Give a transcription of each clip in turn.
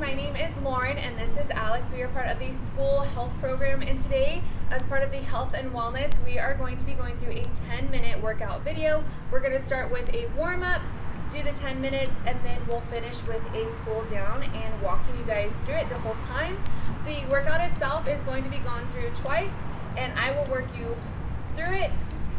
my name is Lauren and this is Alex. We are part of the school health program and today as part of the health and wellness we are going to be going through a 10 minute workout video. We're going to start with a warm up, do the 10 minutes and then we'll finish with a cool down and walking you guys through it the whole time. The workout itself is going to be gone through twice and I will work you through it,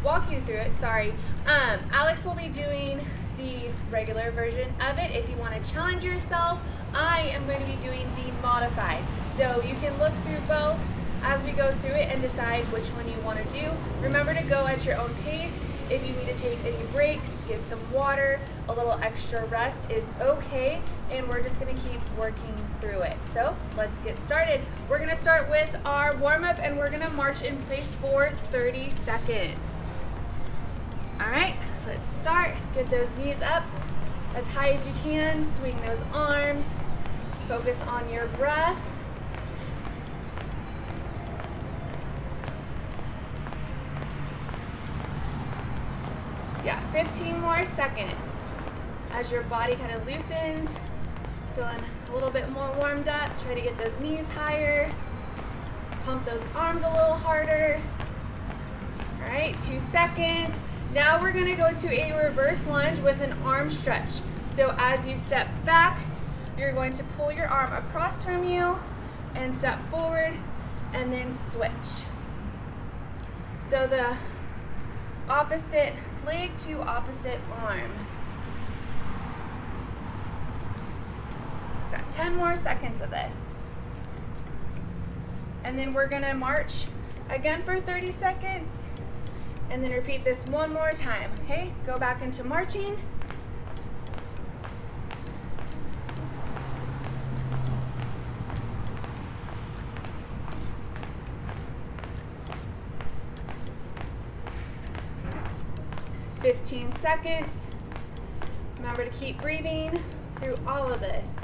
walk you through it, sorry. Um, Alex will be doing the regular version of it. If you want to challenge yourself, I am going to be doing the modified. So you can look through both as we go through it and decide which one you want to do. Remember to go at your own pace. If you need to take any breaks, get some water, a little extra rest is okay. And we're just going to keep working through it. So let's get started. We're going to start with our warm up and we're going to march in place for 30 seconds. All right. Let's start. Get those knees up as high as you can. Swing those arms. Focus on your breath. Yeah, 15 more seconds. As your body kind of loosens, feeling a little bit more warmed up, try to get those knees higher. Pump those arms a little harder. All right, two seconds. Now we're gonna go to a reverse lunge with an arm stretch. So as you step back, you're going to pull your arm across from you and step forward and then switch. So the opposite leg to opposite arm. Got 10 more seconds of this. And then we're gonna march again for 30 seconds and then repeat this one more time, okay? Go back into marching. Fifteen seconds. Remember to keep breathing through all of this.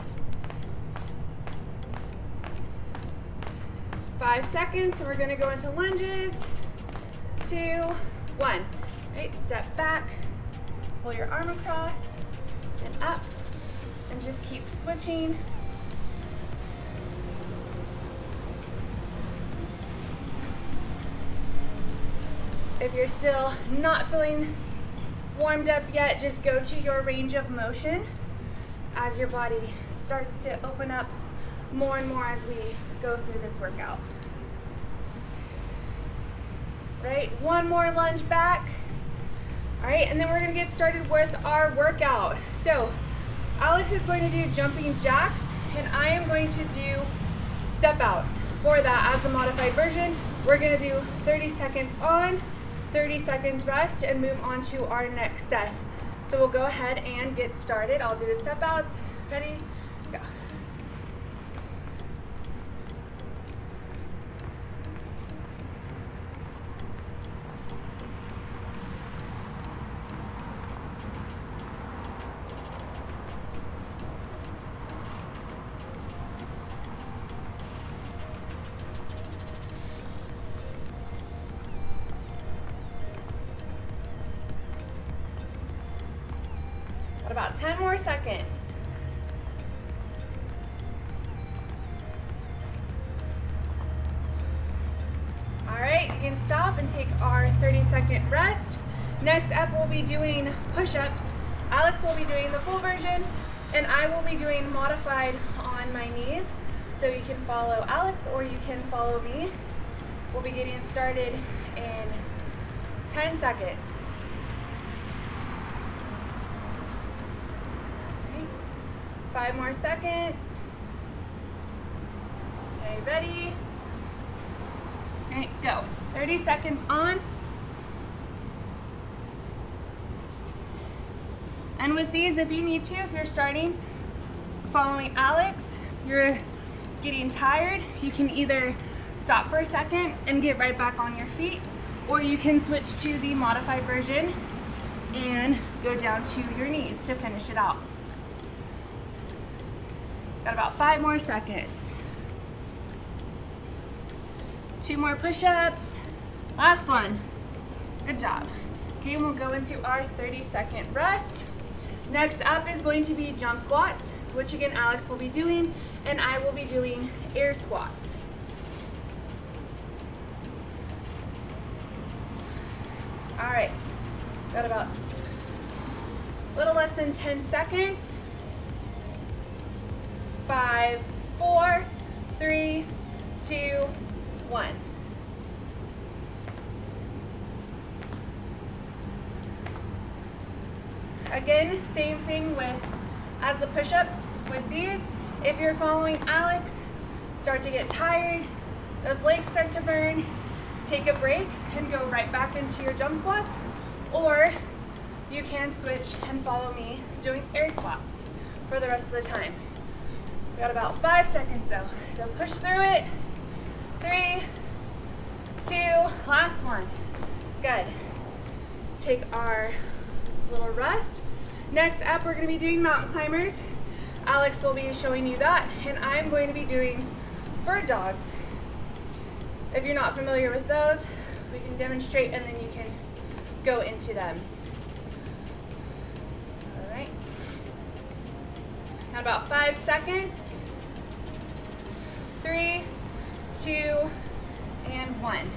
Five seconds, so we're gonna go into lunges. Two, one. Right, step back, pull your arm across and up, and just keep switching. If you're still not feeling warmed up yet, just go to your range of motion as your body starts to open up more and more as we go through this workout right? One more lunge back. All right, and then we're gonna get started with our workout. So Alex is going to do jumping jacks, and I am going to do step outs. For that, as the modified version, we're gonna do 30 seconds on, 30 seconds rest, and move on to our next set. So we'll go ahead and get started. I'll do the step outs. Ready, go. About 10 more seconds. All right, you can stop and take our 30 second rest. Next up, we'll be doing push-ups. Alex will be doing the full version, and I will be doing modified on my knees. So you can follow Alex or you can follow me. We'll be getting started in 10 seconds. Five more seconds. Okay, ready? Okay, go. 30 seconds on. And with these, if you need to, if you're starting following Alex, you're getting tired, you can either stop for a second and get right back on your feet, or you can switch to the modified version and go down to your knees to finish it out. Got about five more seconds. Two more push-ups. Last one. Good job. Okay, we'll go into our 30 second rest. Next up is going to be jump squats, which again Alex will be doing, and I will be doing air squats. All right, got about a little less than 10 seconds. Five, four, three, two, one. Again, same thing with as the push-ups with these. If you're following Alex, start to get tired, those legs start to burn, take a break and go right back into your jump squats. Or you can switch and follow me doing air squats for the rest of the time. We got about five seconds though. So push through it. Three, two, last one. Good. Take our little rest. Next up, we're gonna be doing mountain climbers. Alex will be showing you that, and I'm going to be doing bird dogs. If you're not familiar with those, we can demonstrate and then you can go into them. All right. Got about five seconds. Three, two, and one.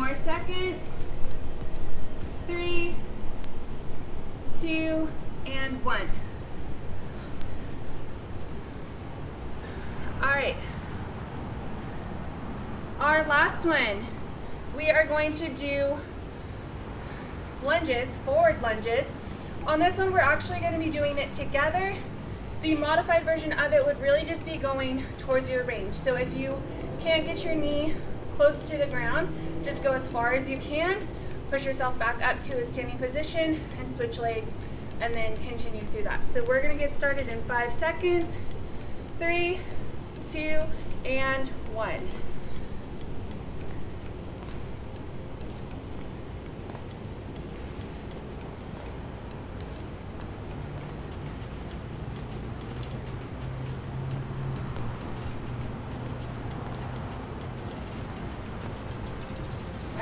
More seconds. Three, two, and one. All right. Our last one, we are going to do lunges, forward lunges. On this one, we're actually going to be doing it together. The modified version of it would really just be going towards your range. So if you can't get your knee close to the ground, just go as far as you can, push yourself back up to a standing position and switch legs and then continue through that. So we're gonna get started in five seconds. Three, two, and one.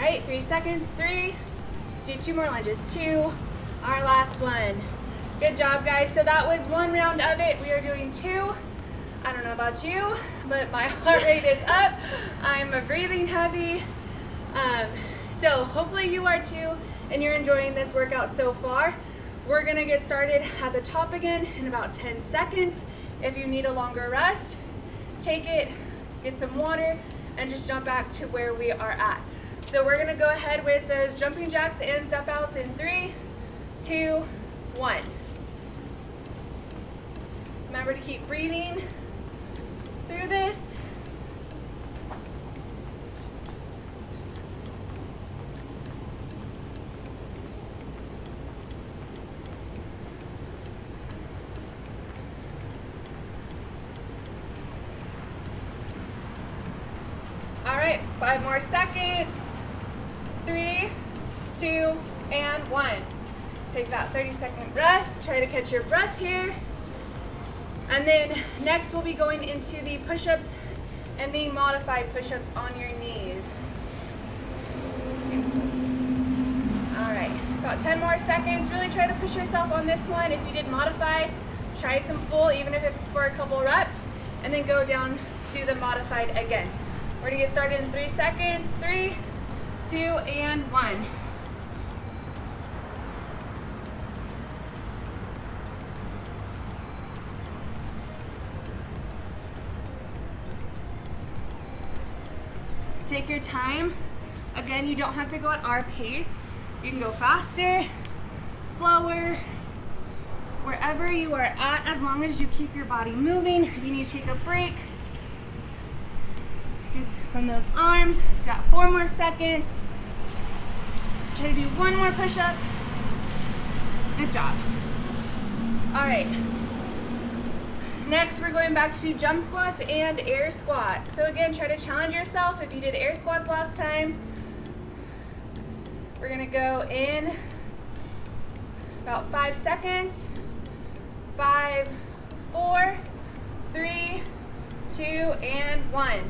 Right, three seconds, three. Let's do two more lunges, two. Our last one. Good job, guys. So that was one round of it. We are doing two. I don't know about you, but my heart rate is up. I'm breathing heavy. Um, so hopefully you are too, and you're enjoying this workout so far. We're gonna get started at the top again in about 10 seconds. If you need a longer rest, take it, get some water, and just jump back to where we are at. So we're gonna go ahead with those jumping jacks and step outs in three, two, one. Remember to keep breathing through this. All right, five more seconds three, two, and one. Take that 30 second rest. Try to catch your breath here. And then next we'll be going into the push-ups and the modified push-ups on your knees. All right, about 10 more seconds. Really try to push yourself on this one. If you did modified, try some full, even if it's for a couple reps, and then go down to the modified again. We're gonna get started in three seconds. Three, two, and one. Take your time. Again, you don't have to go at our pace. You can go faster, slower, wherever you are at, as long as you keep your body moving. If you need to take a break, from those arms. Got four more seconds. Try to do one more push-up. Good job. All right. Next, we're going back to jump squats and air squats. So again, try to challenge yourself. If you did air squats last time, we're gonna go in about five seconds. Five, four, three, two, and one.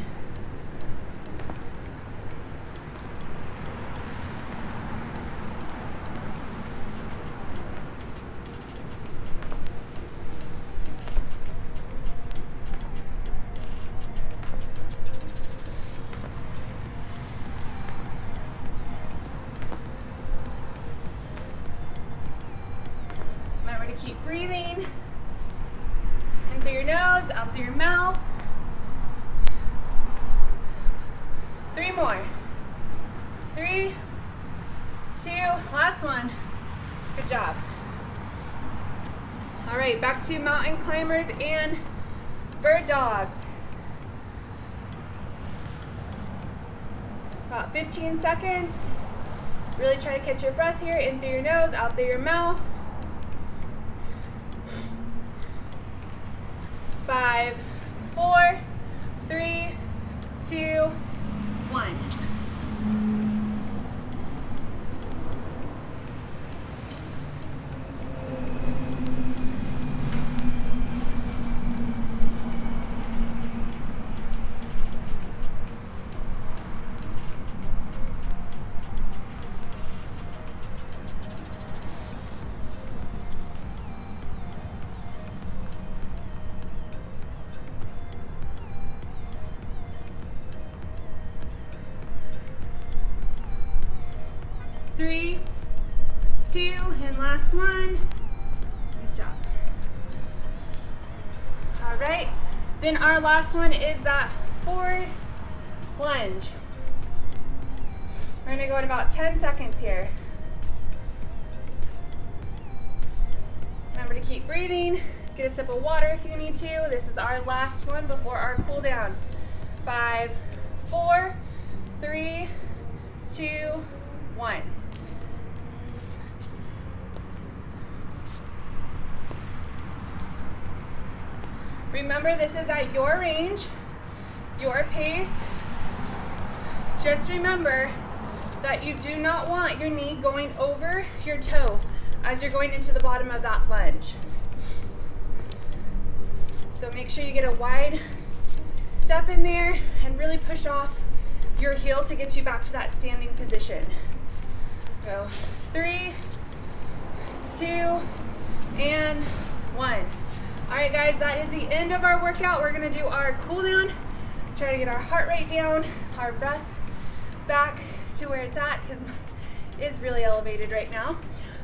To mountain climbers and bird dogs. About 15 seconds. Really try to catch your breath here, in through your nose, out through your mouth. Five, four, three, two, one. Three, two, and last one. Good job. All right, then our last one is that forward lunge. We're gonna go in about 10 seconds here. Remember to keep breathing. Get a sip of water if you need to. This is our last one before our cool down. Five, four, three, two, one. Remember, this is at your range, your pace. Just remember that you do not want your knee going over your toe as you're going into the bottom of that lunge. So make sure you get a wide step in there and really push off your heel to get you back to that standing position. Go three, two, and one. All right, guys, that is the end of our workout. We're gonna do our cool down, try to get our heart rate down, our breath back to where it's at because it is really elevated right now.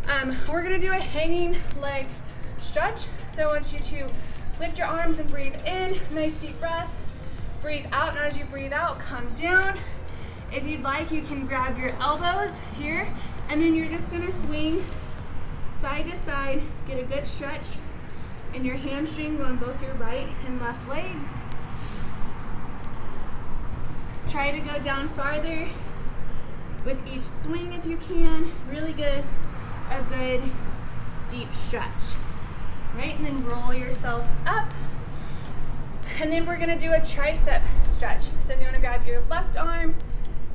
Um, we're gonna do a hanging leg stretch. So I want you to lift your arms and breathe in, nice deep breath. Breathe out, and as you breathe out, come down. If you'd like, you can grab your elbows here, and then you're just gonna swing side to side, get a good stretch and your hamstring on both your right and left legs. Try to go down farther with each swing if you can. Really good, a good deep stretch. Right, and then roll yourself up. And then we're gonna do a tricep stretch. So if you wanna grab your left arm,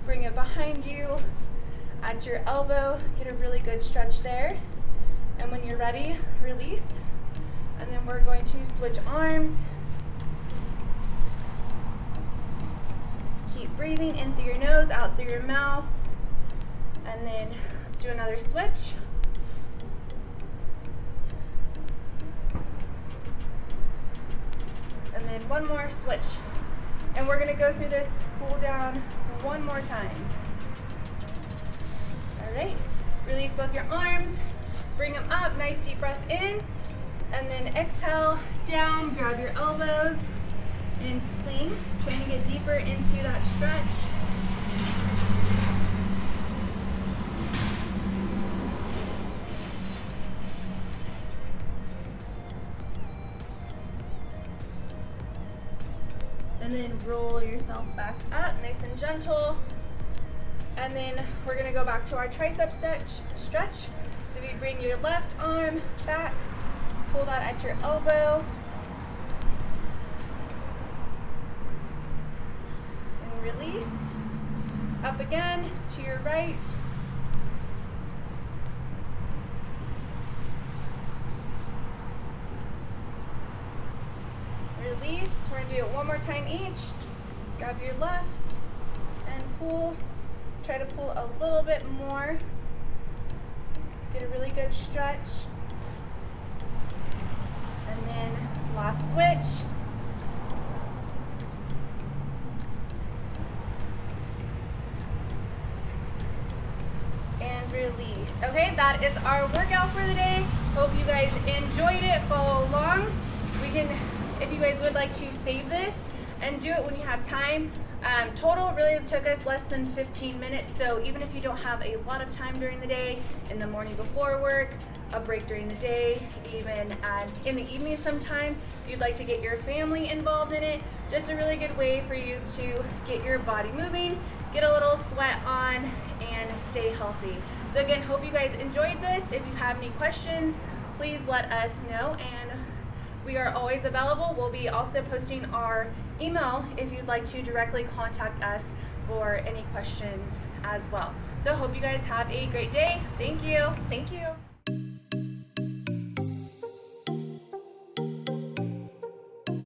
bring it behind you, at your elbow, get a really good stretch there. And when you're ready, release. And then we're going to switch arms. Keep breathing in through your nose, out through your mouth. And then let's do another switch. And then one more switch. And we're gonna go through this cool down one more time. All right, release both your arms, bring them up, nice deep breath in. And then exhale, down, grab your elbows, and swing. Trying to get deeper into that stretch. And then roll yourself back up, nice and gentle. And then we're gonna go back to our tricep stretch. stretch. So if you bring your left arm back, pull that at your elbow. And release. Up again to your right. Release. We're gonna do it one more time each. Grab your left and pull. Try to pull a little bit more. Get a really good stretch. And then last switch. And release. Okay, that is our workout for the day. Hope you guys enjoyed it. Follow along. We can, if you guys would like to save this and do it when you have time, um, total really took us less than 15 minutes, so even if you don't have a lot of time during the day, in the morning before work, a break during the day, even in the evening sometime, if you'd like to get your family involved in it, just a really good way for you to get your body moving, get a little sweat on, and stay healthy. So again, hope you guys enjoyed this. If you have any questions, please let us know and we are always available. We'll be also posting our email if you'd like to directly contact us for any questions as well. So hope you guys have a great day. Thank you. Thank you.